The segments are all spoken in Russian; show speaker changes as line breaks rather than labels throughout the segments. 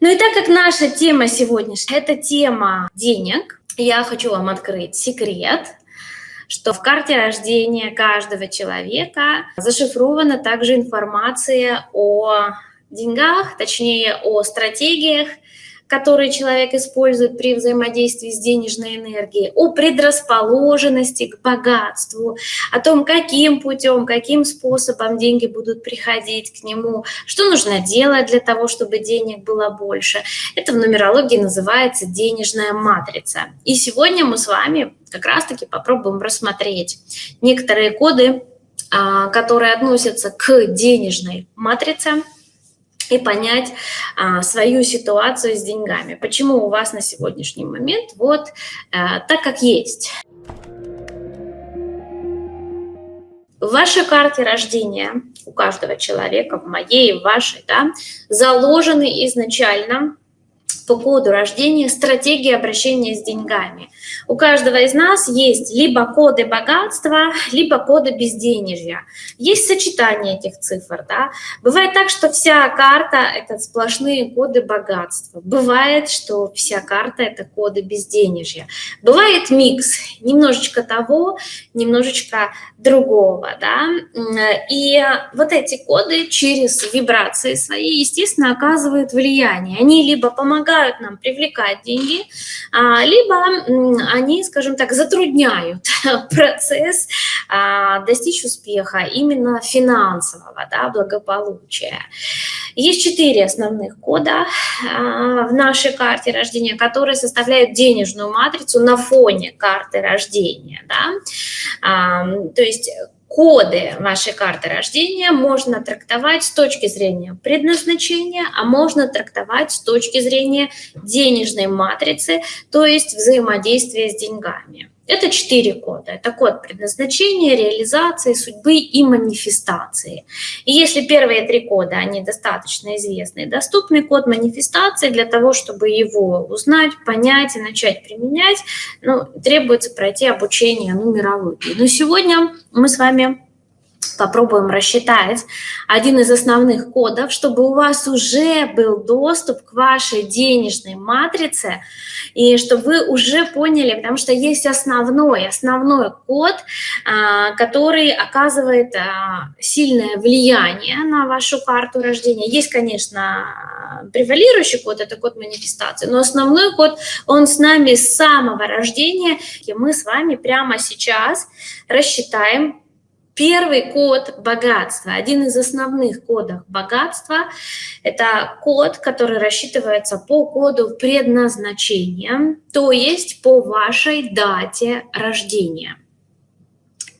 Ну и так как наша тема сегодняшняя – это тема денег, я хочу вам открыть секрет, что в карте рождения каждого человека зашифрована также информация о деньгах, точнее о стратегиях, которые человек использует при взаимодействии с денежной энергией, о предрасположенности к богатству, о том, каким путем, каким способом деньги будут приходить к нему, что нужно делать для того, чтобы денег было больше. Это в нумерологии называется денежная матрица. И сегодня мы с вами как раз-таки попробуем рассмотреть некоторые коды, а, которые относятся к денежной матрице, и понять а, свою ситуацию с деньгами. Почему у вас на сегодняшний момент вот а, так, как есть. В вашей карте рождения, у каждого человека, в моей, в вашей, да, заложены изначально по коду рождения стратегии обращения с деньгами. У каждого из нас есть либо коды богатства, либо коды безденежья. Есть сочетание этих цифр. Да? Бывает так, что вся карта – это сплошные коды богатства. Бывает, что вся карта – это коды безденежья. Бывает микс, немножечко того, немножечко другого. Да? И вот эти коды через вибрации свои, естественно, оказывают влияние. Они либо помогают нам привлекать деньги, а, либо они, скажем так, затрудняют процесс а, достичь успеха именно финансового, да, благополучия. Есть четыре основных кода а, в нашей карте рождения, которые составляют денежную матрицу на фоне карты рождения. Да? То есть коды вашей карты рождения можно трактовать с точки зрения предназначения, а можно трактовать с точки зрения денежной матрицы, то есть взаимодействия с деньгами. Это четыре кода. Это код предназначения, реализации, судьбы и манифестации. И если первые три кода, они достаточно известны и доступны, код манифестации для того, чтобы его узнать, понять и начать применять, ну, требуется пройти обучение нумерологии. Но сегодня мы с вами попробуем рассчитать один из основных кодов, чтобы у вас уже был доступ к вашей денежной матрице, и чтобы вы уже поняли, потому что есть основной, основной код, а, который оказывает а, сильное влияние на вашу карту рождения. Есть, конечно, превалирующий код, это код манифестации, но основной код, он с нами с самого рождения, и мы с вами прямо сейчас рассчитаем Первый код богатства, один из основных кодов богатства, это код, который рассчитывается по коду предназначения, то есть по вашей дате рождения.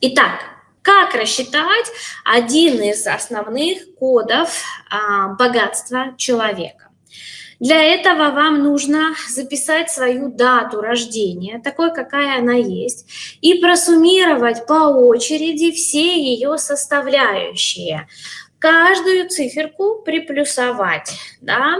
Итак, как рассчитать один из основных кодов а, богатства человека? Для этого вам нужно записать свою дату рождения, такой, какая она есть, и просуммировать по очереди все ее составляющие каждую циферку приплюсовать. Да?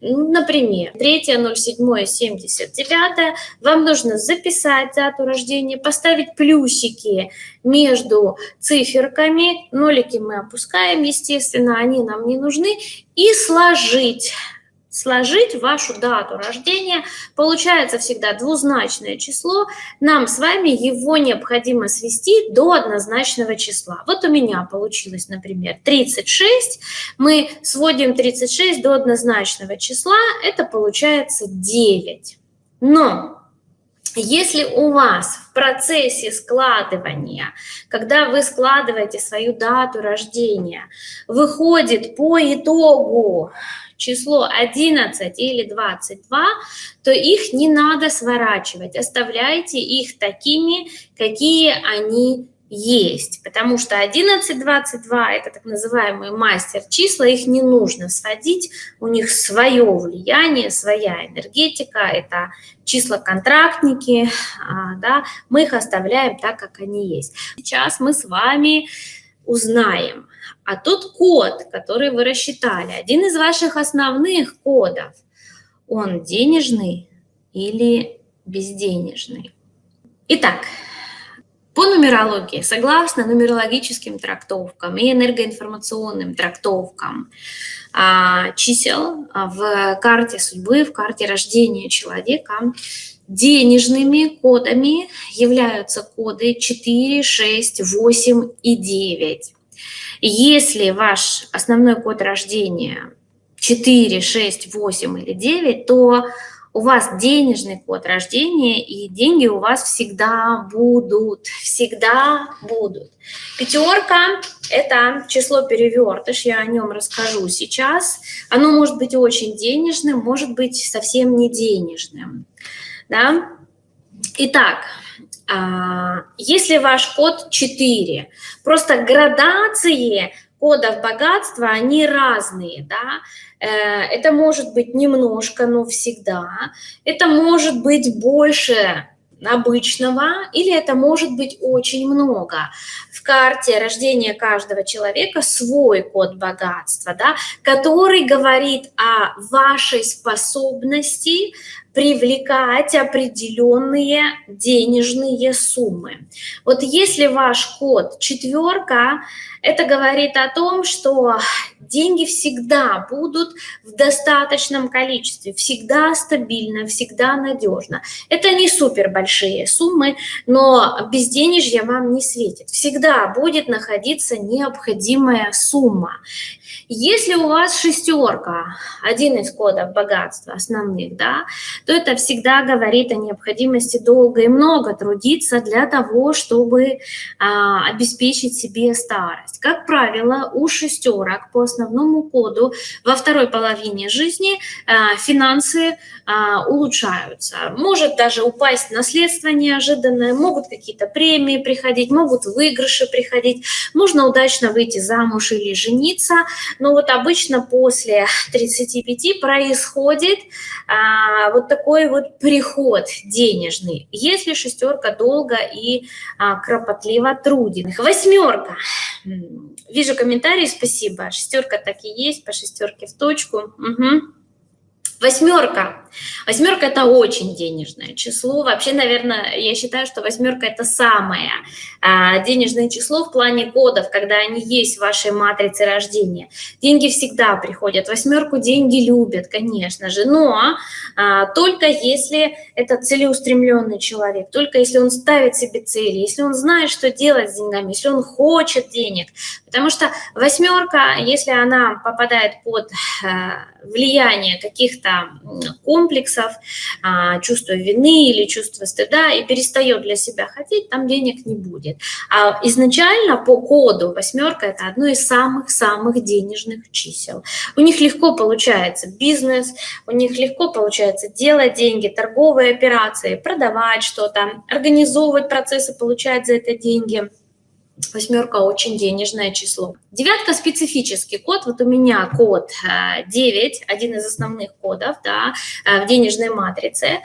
Например, 3.07.79 вам нужно записать дату рождения, поставить плюсики между циферками, нолики мы опускаем, естественно, они нам не нужны, и сложить сложить вашу дату рождения, получается всегда двузначное число, нам с вами его необходимо свести до однозначного числа. Вот у меня получилось, например, 36, мы сводим 36 до однозначного числа, это получается 9. Но если у вас в процессе складывания, когда вы складываете свою дату рождения, выходит по итогу число 11 или 22, то их не надо сворачивать, оставляйте их такими, какие они есть, потому что 11, 22 – это так называемые мастер-числа, их не нужно сводить, у них свое влияние, своя энергетика, это числа-контрактники, а, да, мы их оставляем так, как они есть. Сейчас мы с вами узнаем, а тот код, который вы рассчитали, один из ваших основных кодов, он денежный или безденежный. Итак, По нумерологии, согласно нумерологическим трактовкам и энергоинформационным трактовкам а, чисел в карте судьбы, в карте рождения человека, денежными кодами являются коды 4, 6, 8 и 9. Если ваш основной код рождения 4, 6, 8 или 9, то у вас денежный код рождения, и деньги у вас всегда будут, всегда будут. Пятерка – это число перевертыш, я о нем расскажу сейчас. Оно может быть очень денежным, может быть совсем не денежным. Да? Итак, а, если ваш код 4, просто градации кодов богатства, они разные, да, э, это может быть немножко, но всегда, это может быть больше обычного, или это может быть очень много. В карте рождения каждого человека свой код богатства, да, который говорит о вашей способности привлекать определенные денежные суммы. Вот если ваш код четверка, это говорит о том, что деньги всегда будут в достаточном количестве, всегда стабильно, всегда надежно. Это не супер большие суммы, но безденежье вам не светит. Всегда будет находиться необходимая сумма. Если у вас шестерка, один из кодов богатства основных, да, то это всегда говорит о необходимости долго и много трудиться для того, чтобы а, обеспечить себе старость. Как правило, у шестерок по основному коду во второй половине жизни а, финансы а, улучшаются. Может даже упасть наследство неожиданное, могут какие-то премии приходить, могут выигрыши приходить, можно удачно выйти замуж или жениться, но вот обычно после 35 происходит а, вот такой вот приход денежный, если шестерка долго и а, кропотливо трудит. Восьмерка. Вижу комментарии, спасибо. Шестерка так и есть, по шестерке в точку. Угу. Восьмерка. Восьмерка – это очень денежное число. Вообще, наверное, я считаю, что восьмерка – это самое а, денежное число в плане кодов, когда они есть в вашей матрице рождения. Деньги всегда приходят. Восьмерку деньги любят, конечно же, но а, только если это целеустремленный человек, только если он ставит себе цели, если он знает, что делать с деньгами, если он хочет денег. Потому что восьмерка, если она попадает под а, влияние каких-то комплексов, а, чувства вины или чувства стыда и перестает для себя хотеть, там денег не будет. А изначально по коду восьмерка это одно из самых-самых денежных чисел. У них легко получается бизнес, у них легко получается делать деньги, торговые операции, продавать что-то, организовывать процессы, получать за это деньги – Восьмерка очень денежное число. Девятка специфический код. Вот у меня код 9, э, один из основных кодов да, э, в денежной матрице.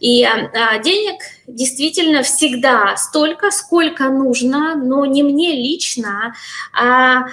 И э, денег действительно всегда столько, сколько нужно, но не мне лично, а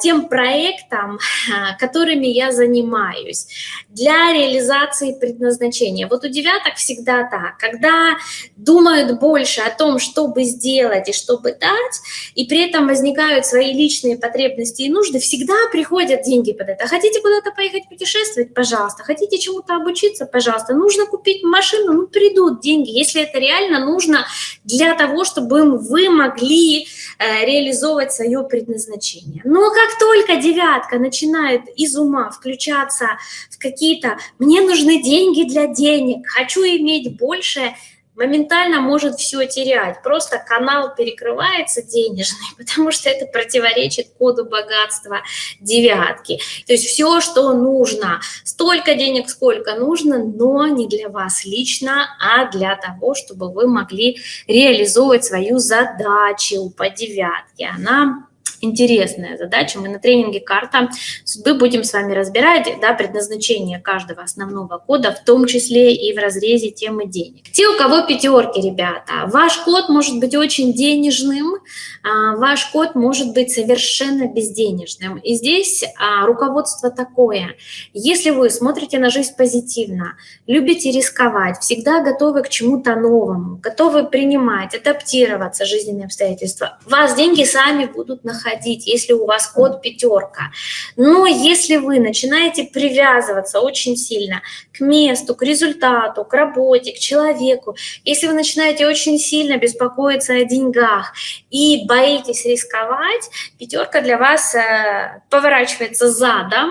тем проектам, которыми я занимаюсь для реализации предназначения. Вот у девяток всегда так. Когда думают больше о том, чтобы сделать и чтобы дать, и при этом возникают свои личные потребности и нужды, всегда приходят деньги под это. Хотите куда-то поехать путешествовать? Пожалуйста. Хотите чему-то обучиться? Пожалуйста. Нужно купить машину? Ну, придут деньги. Если это реально нужно для того, чтобы вы могли э, реализовывать свое предназначение. Но как только девятка начинает из ума включаться в какие-то «мне нужны деньги для денег», «хочу иметь больше», моментально может все терять. Просто канал перекрывается денежный, потому что это противоречит коду богатства девятки. То есть все, что нужно, столько денег, сколько нужно, но не для вас лично, а для того, чтобы вы могли реализовывать свою задачу по девятке. Она интересная задача. Мы на тренинге «Карта судьбы» будем с вами разбирать да, предназначение каждого основного кода, в том числе и в разрезе темы денег. Те, у кого пятерки, ребята, ваш код может быть очень денежным, а, ваш код может быть совершенно безденежным. И здесь а, руководство такое. Если вы смотрите на жизнь позитивно, любите рисковать, всегда готовы к чему-то новому, готовы принимать, адаптироваться жизненные обстоятельства, вас деньги сами будут находить ходить, если у вас код пятерка. Но если вы начинаете привязываться очень сильно к месту, к результату, к работе, к человеку, если вы начинаете очень сильно беспокоиться о деньгах и боитесь рисковать, пятерка для вас э, поворачивается задом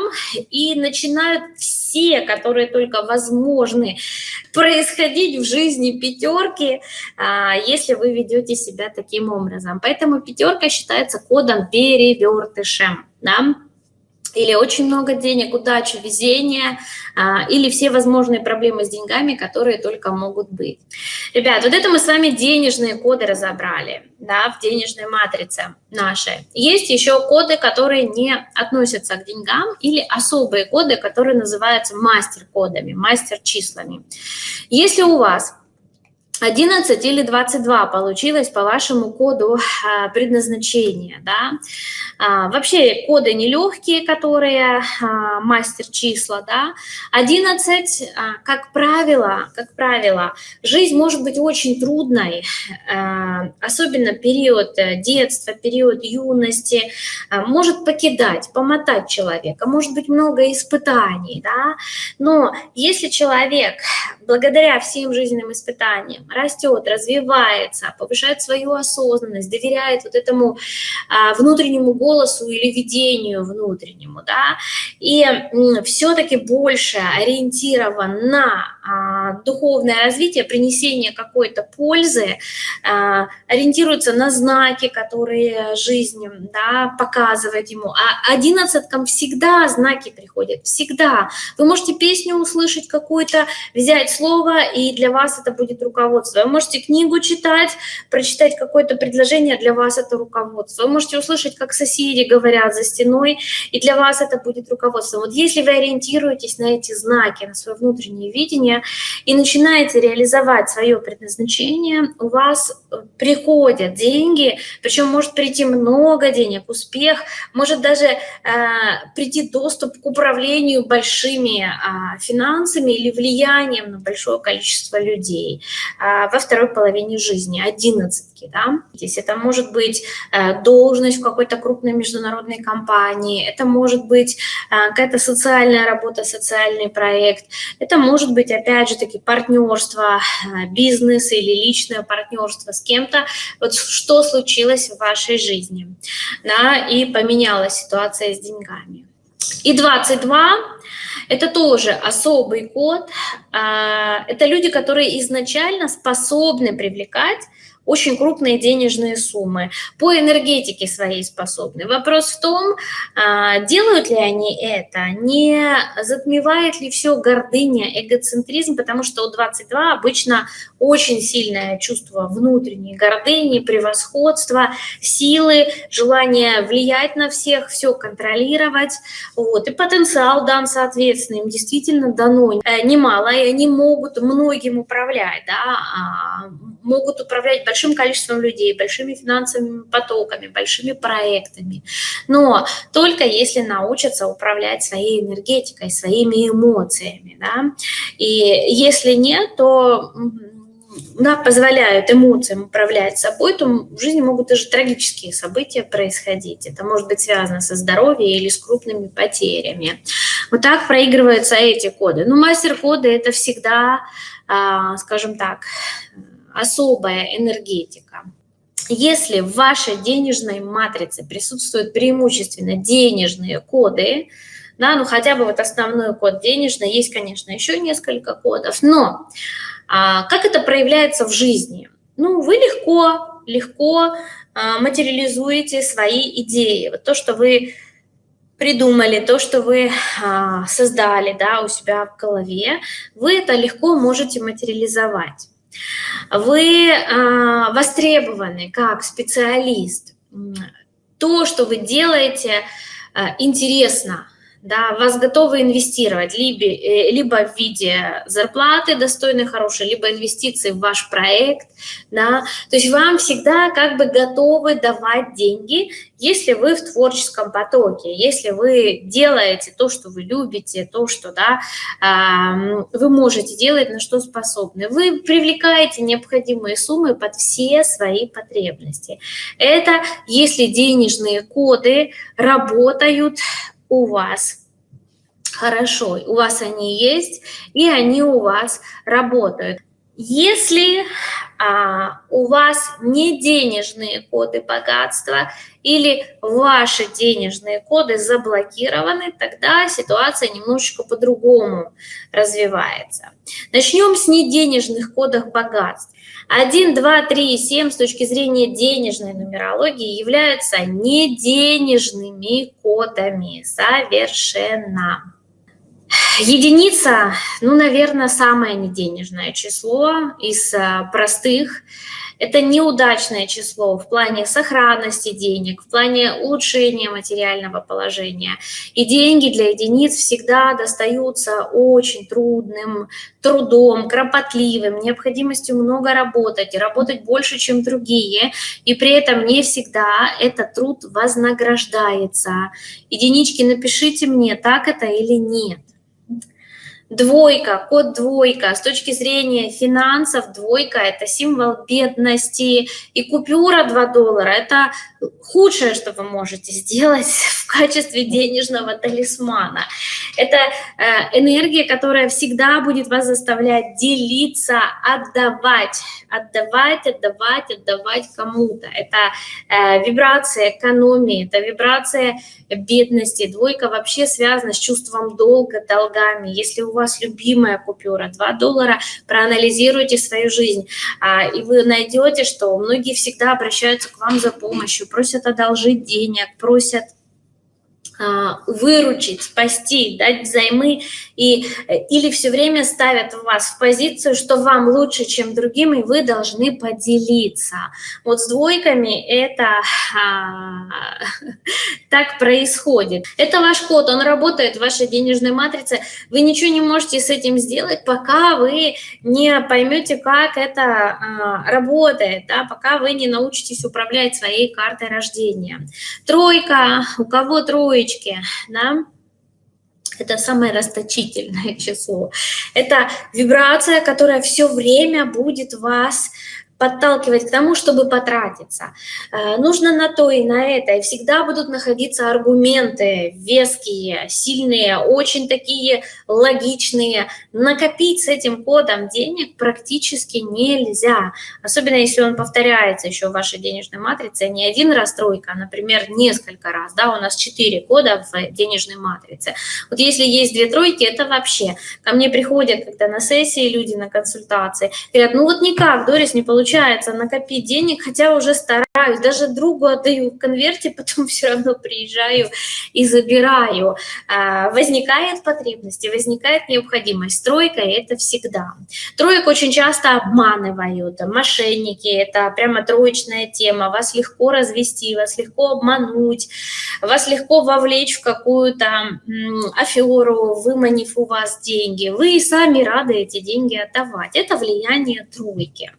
и начинают все, которые только возможны, происходить в жизни пятерки, а, если вы ведете себя таким образом. Поэтому пятерка считается кодом перевертышем. Да? Или очень много денег, удачи, везения, а, или все возможные проблемы с деньгами, которые только могут быть. Ребят, вот это мы с вами денежные коды разобрали, да, в денежной матрице нашей. Есть еще коды, которые не относятся к деньгам, или особые коды, которые называются мастер-кодами, мастер-числами. Если у вас 11 или 22 получилось по вашему коду а, предназначения. Да? А, вообще коды нелегкие, которые а, мастер числа. Да? 11, а, как правило, как правило, жизнь может быть очень трудной, особенно период э, детства, период юности, может покидать, помотать человека, может быть много испытаний. Да? Но если человек благодаря всем жизненным испытаниям растет, развивается, повышает свою осознанность, доверяет вот этому а, внутреннему голосу или видению внутреннему, да, и все-таки больше ориентирован на духовное развитие, принесение какой-то пользы, а, ориентируется на знаки, которые жизнь да, показывает ему. А одиннадцаткам всегда знаки приходят, всегда. Вы можете песню услышать какую-то, взять слово, и для вас это будет руководство. Вы можете книгу читать, прочитать какое-то предложение, для вас это руководство. Вы можете услышать, как соседи говорят за стеной, и для вас это будет руководство. Вот если вы ориентируетесь на эти знаки, на свое внутреннее видение и начинаете реализовать свое предназначение, у вас приходят деньги, причем может прийти много денег, успех, может даже э, прийти доступ к управлению большими э, финансами или влиянием на большое количество людей а, во второй половине жизни, одиннадцатки. Да? Здесь это может быть э, должность в какой-то крупной международной компании, это может быть э, какая-то социальная работа, социальный проект, это может быть, опять же таки, партнерство, э, бизнес или личное партнерство с кем-то. Вот что случилось в вашей жизни, да, и поменялась ситуация с деньгами. И 22 – это тоже особый код. А, это люди, которые изначально способны привлекать очень крупные денежные суммы, по энергетике своей способны. Вопрос в том, а, делают ли они это, не затмевает ли все гордыня, эгоцентризм, потому что у 22 обычно очень сильное чувство внутренней гордыни, превосходства, силы, желание влиять на всех, все контролировать. Вот. И потенциал дан, соответственно, им действительно дано э, немало, и они могут многим управлять, да, а, могут управлять большим количеством людей, большими финансовыми потоками, большими проектами. Но только если научатся управлять своей энергетикой, своими эмоциями. Да? И если нет, то да, позволяют эмоциям управлять собой, то в жизни могут даже трагические события происходить. Это может быть связано со здоровьем или с крупными потерями. Вот так проигрываются эти коды. Но мастер-коды – это всегда, а, скажем так, особая энергетика. Если в вашей денежной матрице присутствуют преимущественно денежные коды, да, ну хотя бы вот основной код денежный, есть, конечно, еще несколько кодов, но а, как это проявляется в жизни? Ну, вы легко, легко а, материализуете свои идеи. Вот то, что вы придумали, то, что вы а, создали да, у себя в голове, вы это легко можете материализовать. Вы а, востребованы как специалист. То, что вы делаете, э, интересно, да, вас готовы инвестировать либо, э, либо в виде зарплаты достойной, хорошей, либо инвестиции в ваш проект, да, то есть вам всегда как бы готовы давать деньги, если вы в творческом потоке, если вы делаете то, что вы любите, то, что, да, вы можете делать, на что способны, вы привлекаете необходимые суммы под все свои потребности. Это если денежные коды работают у вас хорошо, у вас они есть, и они у вас работают. Если а, у вас не денежные коды богатства или ваши денежные коды заблокированы, тогда ситуация немножечко по-другому развивается. Начнем с неденежных кодов богатства. 1, 2, 3 и 7 с точки зрения денежной нумерологии являются неденежными кодами совершенно. Единица, ну, наверное, самое неденежное число из а, простых. Это неудачное число в плане сохранности денег, в плане улучшения материального положения. И деньги для единиц всегда достаются очень трудным трудом, кропотливым, необходимостью много работать, работать больше, чем другие. И при этом не всегда этот труд вознаграждается. Единички, напишите мне, так это или нет. Двойка, код двойка. С точки зрения финансов, двойка – это символ бедности. И купюра 2 доллара – это худшее, что вы можете сделать в качестве денежного талисмана. Это э, энергия, которая всегда будет вас заставлять делиться, отдавать, отдавать, отдавать, отдавать кому-то. Это э, вибрация экономии, это вибрация бедности. Двойка вообще связана с чувством долга, долгами. Если у вас любимая купюра 2 доллара, проанализируйте свою жизнь, а, и вы найдете, что многие всегда обращаются к вам за помощью, просят одолжить денег, просят выручить, спасти, дать взаймы, и, или все время ставят вас в позицию, что вам лучше, чем другим, и вы должны поделиться. Вот с двойками это а, так происходит. Это ваш код, он работает в вашей денежной матрице. Вы ничего не можете с этим сделать, пока вы не поймете, как это а, работает, да, пока вы не научитесь управлять своей картой рождения. Тройка, у кого тройка? Троечки, да, это самое расточительное число. Это вибрация, которая все время будет вас подталкивать к тому, чтобы потратиться. Э, нужно на то и на это. И всегда будут находиться аргументы веские, сильные, очень такие логичные. Накопить с этим кодом денег практически нельзя. Особенно если он повторяется еще в вашей денежной матрице. Не один раз тройка, а, например, несколько раз. Да, у нас четыре кода в денежной матрице. Вот если есть две тройки, это вообще. Ко мне приходят когда на сессии люди, на консультации, говорят, ну вот никак, Дорис, не получается получается накопить денег, хотя уже стараюсь, даже другу отдаю в конверте, потом все равно приезжаю и забираю. А, возникает потребность, возникает необходимость. Стройка – это всегда. Троек очень часто обманывают, мошенники – это прямо троечная тема. Вас легко развести, вас легко обмануть, вас легко вовлечь в какую-то аферу, выманив у вас деньги. Вы сами рады эти деньги отдавать. Это влияние тройки.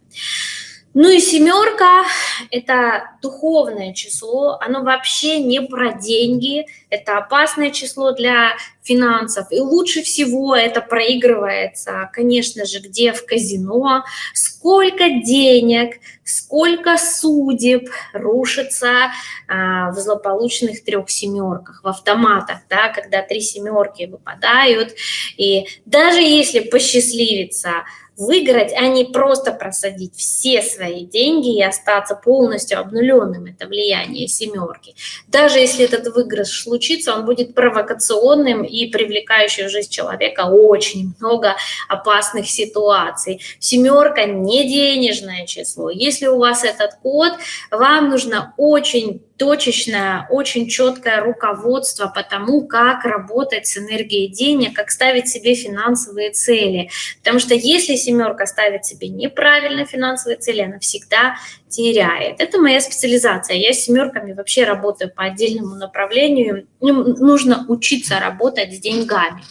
Ну и семерка – это духовное число, оно вообще не про деньги, это опасное число для финансов. И лучше всего это проигрывается, конечно же, где в казино, сколько денег, сколько судеб рушится а, в злополучных трех семерках, в автоматах, да, когда три семерки выпадают. И даже если посчастливится выиграть, а просто просадить все свои деньги и остаться полностью обнуленным, это влияние семерки. Даже если этот выигрыш случится, он будет провокационным и привлекающий в жизнь человека очень много опасных ситуаций. Семерка не денежное число. Если у вас этот код, вам нужно очень точечное, очень четкое руководство по тому, как работать с энергией денег, как ставить себе финансовые цели. Потому что если семерка ставит себе неправильно финансовые цели, она всегда теряет. Это моя специализация. Я с семерками вообще работаю по отдельному направлению. Нужно учиться работать с деньгами.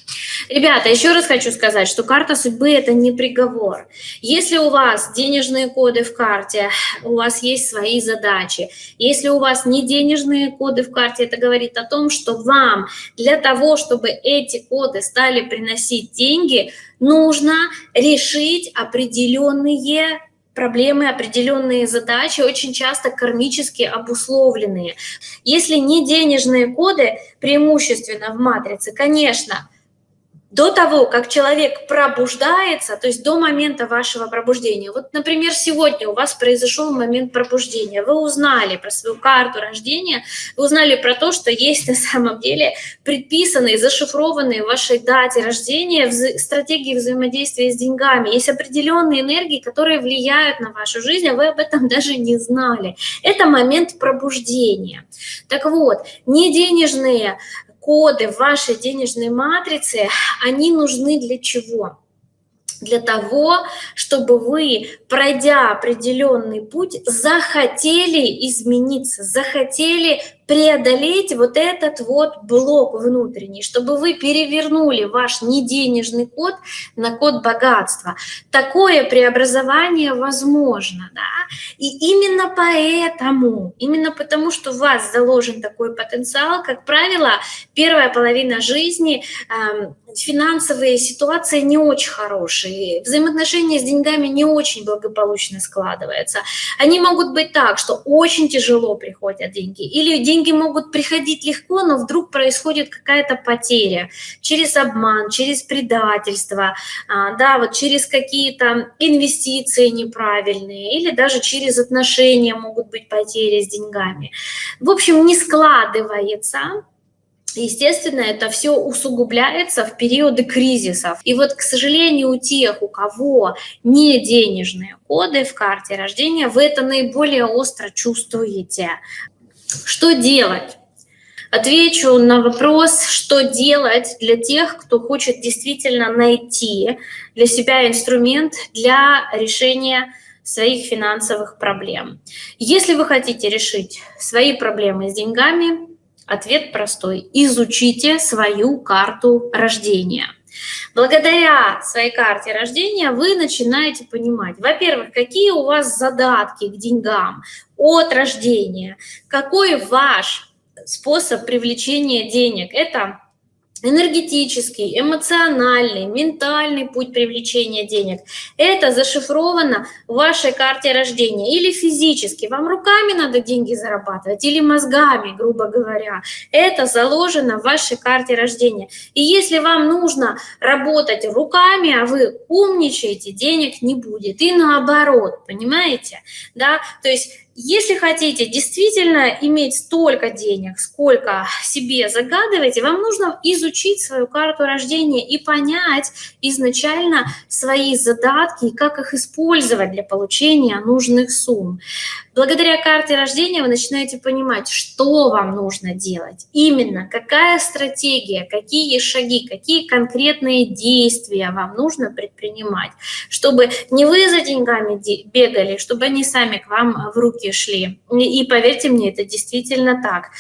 Ребята, еще раз хочу сказать, что карта судьбы – это не приговор. Если у вас денежные коды в карте, у вас есть свои задачи. Если у вас не денежные коды в карте, это говорит о том, что вам для того, чтобы эти коды стали приносить деньги, нужно решить определенные проблемы, определенные задачи, очень часто кармически обусловленные. Если не денежные коды, преимущественно в матрице, конечно, до того, как человек пробуждается, то есть до момента вашего пробуждения. Вот, например, сегодня у вас произошел момент пробуждения, вы узнали про свою карту рождения, вы узнали про то, что есть на самом деле предписанные, зашифрованные в вашей дате рождения вза стратегии взаимодействия с деньгами. Есть определенные энергии, которые влияют на вашу жизнь, а вы об этом даже не знали. Это момент пробуждения. Так вот, не денежные коды в вашей денежной матрице, они нужны для чего? Для того, чтобы вы, пройдя определенный путь, захотели измениться, захотели преодолеть вот этот вот блок внутренний, чтобы вы перевернули ваш неденежный код на код богатства. Такое преобразование возможно, да? И именно поэтому, именно потому, что у вас заложен такой потенциал, как правило, первая половина жизни, э, финансовые ситуации не очень хорошие, взаимоотношения с деньгами не очень благополучно складываются. Они могут быть так, что очень тяжело приходят деньги, или деньги могут приходить легко, но вдруг происходит какая-то потеря через обман, через предательство, а, да, вот через какие-то инвестиции неправильные или даже через отношения могут быть потери с деньгами. В общем, не складывается Естественно, это все усугубляется в периоды кризисов. И вот, к сожалению, у тех, у кого не денежные коды в карте рождения, вы это наиболее остро чувствуете. Что делать? Отвечу на вопрос, что делать для тех, кто хочет действительно найти для себя инструмент для решения своих финансовых проблем. Если вы хотите решить свои проблемы с деньгами, ответ простой. Изучите свою карту рождения. Благодаря своей карте рождения вы начинаете понимать, во-первых, какие у вас задатки к деньгам от рождения, какой ваш способ привлечения денег. Это энергетический, эмоциональный, ментальный путь привлечения денег. Это зашифровано в вашей карте рождения. Или физически, вам руками надо деньги зарабатывать, или мозгами, грубо говоря. Это заложено в вашей карте рождения. И если вам нужно работать руками, а вы умничаете, денег не будет. И наоборот, понимаете? Да? То есть если хотите действительно иметь столько денег, сколько себе загадываете, вам нужно изучить свою карту рождения и понять изначально свои задатки и как их использовать для получения нужных сумм. Благодаря карте рождения вы начинаете понимать, что вам нужно делать, именно какая стратегия, какие шаги, какие конкретные действия вам нужно предпринимать, чтобы не вы за деньгами бегали, чтобы они сами к вам в руки шли. И поверьте мне, это действительно так.